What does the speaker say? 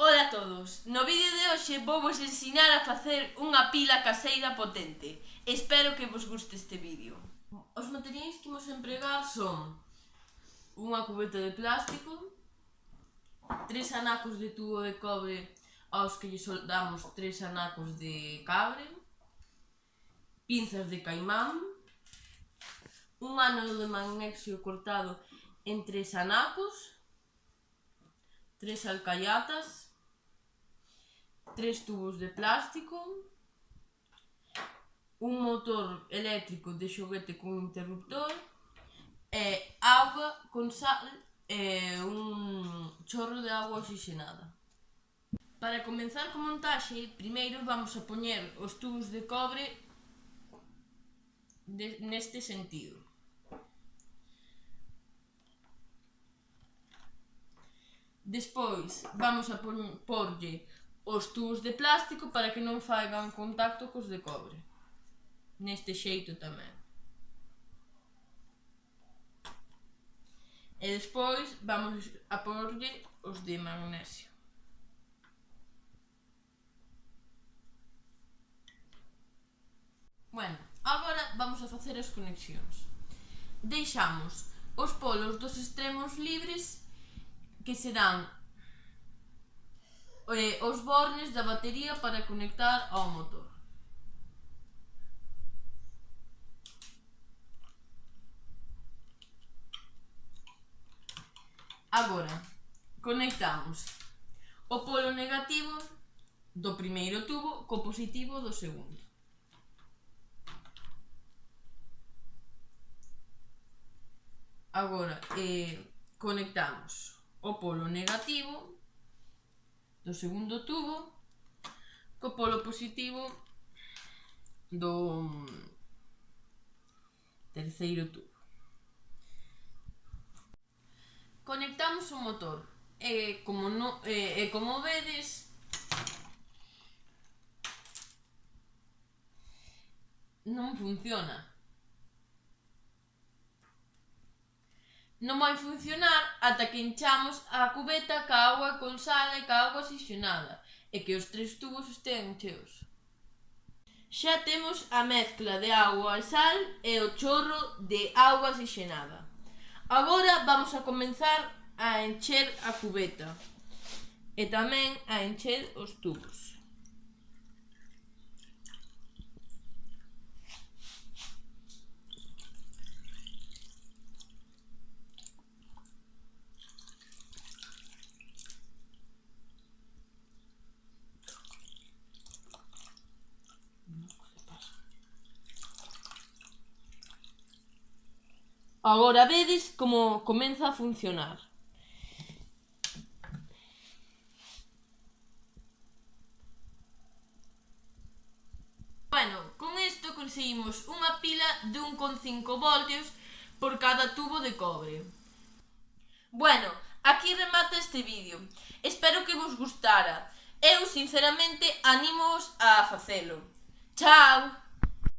Ola a todos, no vídeo de hoxe vou vos ensinar a facer unha pila caseira potente. Espero que vos guste este vídeo. Os materiais que imos empregar son unha cubeta de plástico, tres anacos de tubo de cobre aos que lle soldamos tres anacos de cabre, pinzas de caimán, un ánodo de magnesio cortado en tres anacos, tres alcayatas, tres tubos de plástico, un motor eléctrico de xoguete con interruptor, e auga con sal e un chorro de agua oxigenada. Para comenzar co montaxe, primeiro vamos a poñer os tubos de cobre de, neste sentido. Despois vamos a porlle os tubos de plástico para que non faigan contacto cos de cobre. Neste xeito tamén. E despois vamos a porlle os de magnesio. Bueno, agora vamos a facer as conexións. Deixamos os polos dos extremos libres que se dan eh, os bornes da batería para conectar ao motor. Agora, conectamos o polo negativo do primeiro tubo co positivo do segundo. Agora, eh, conectamos o polo negativo do segundo tubo co polo positivo do terceiro tubo. Conectamos o motor e como, no, e, e como vedes non funciona. Non vai funcionar ata que enchamos a cubeta ca auga con sal e ca auga oxixenada e que os tres tubos estean cheos. Xa temos a mezcla de auga e sal e o chorro de auga oxixenada. Agora vamos a comenzar a encher a cubeta e tamén a encher os tubos. Agora vedes como comeza a funcionar. Bueno, con isto conseguimos unha pila de 1,5 voltios por cada tubo de cobre. Bueno, aquí remata este vídeo. Espero que vos gustara. Eu, sinceramente, animo a facelo. Chao!